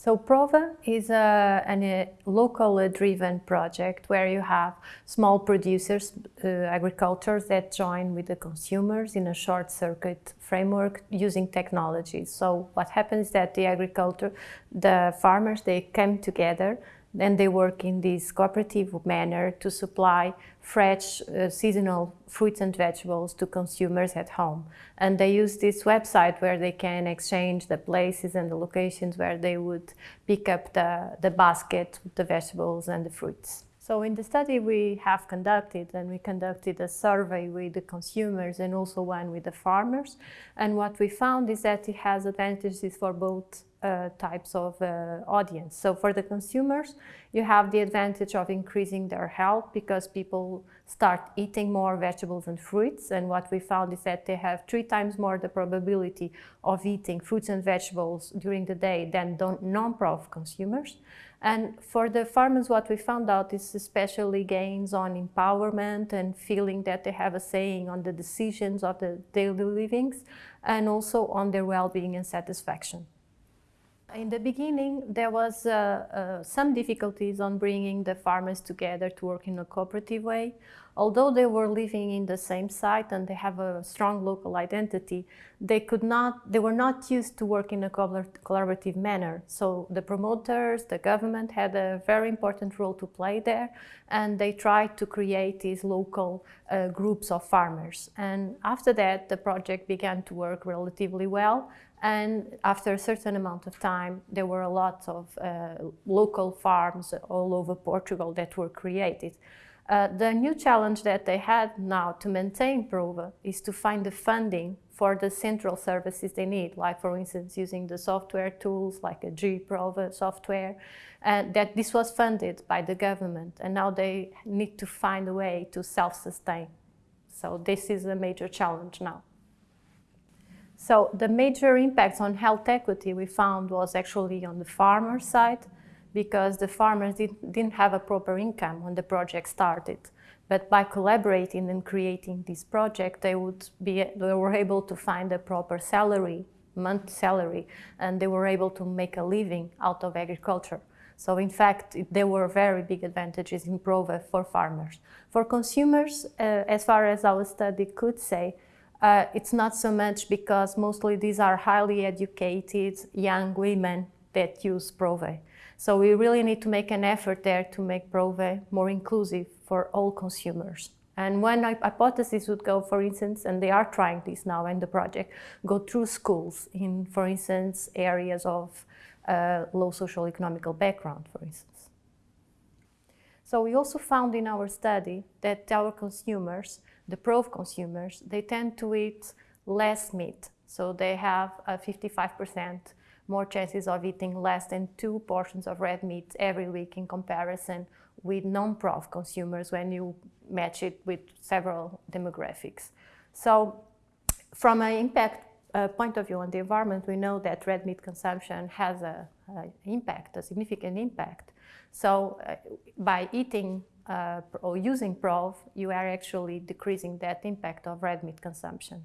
So Prove is a, a local driven project where you have small producers, uh, agricultures that join with the consumers in a short circuit framework using technologies. So what happens is that the agriculture, the farmers, they come together and they work in this cooperative manner to supply fresh uh, seasonal fruits and vegetables to consumers at home. And they use this website where they can exchange the places and the locations where they would pick up the, the basket the vegetables and the fruits. So in the study we have conducted, and we conducted a survey with the consumers and also one with the farmers. And what we found is that it has advantages for both uh, types of uh, audience. So for the consumers, you have the advantage of increasing their health because people start eating more vegetables and fruits. And what we found is that they have three times more the probability of eating fruits and vegetables during the day than non-prof consumers. And for the farmers, what we found out is especially gains on empowerment and feeling that they have a saying on the decisions of the daily livings and also on their well-being and satisfaction. In the beginning, there was uh, uh, some difficulties on bringing the farmers together to work in a cooperative way. Although they were living in the same site and they have a strong local identity, they could not, they were not used to work in a collaborative manner. So the promoters, the government had a very important role to play there, and they tried to create these local uh, groups of farmers. And after that, the project began to work relatively well, and after a certain amount of time, there were a lot of uh, local farms all over Portugal that were created. Uh, the new challenge that they had now to maintain Prove is to find the funding for the central services they need, like for instance using the software tools like a G-Prove software, and that this was funded by the government and now they need to find a way to self-sustain. So this is a major challenge now. So the major impacts on health equity we found was actually on the farmer side because the farmers did, not have a proper income when the project started. But by collaborating and creating this project, they would be they were able to find a proper salary, month salary, and they were able to make a living out of agriculture. So in fact, there were very big advantages in Prove for farmers. For consumers, uh, as far as our study could say, uh, it's not so much because mostly these are highly educated young women that use Prove. So we really need to make an effort there to make Prove more inclusive for all consumers. And one hypothesis would go, for instance, and they are trying this now in the project, go through schools in, for instance, areas of uh, low social economical background, for instance. So we also found in our study that our consumers the Prove consumers, they tend to eat less meat. So they have a 55% more chances of eating less than two portions of red meat every week in comparison with non-Prove consumers when you match it with several demographics. So from an impact uh, point of view on the environment, we know that red meat consumption has a, a impact, a significant impact. So uh, by eating uh, or using Prov, you are actually decreasing that impact of red meat consumption.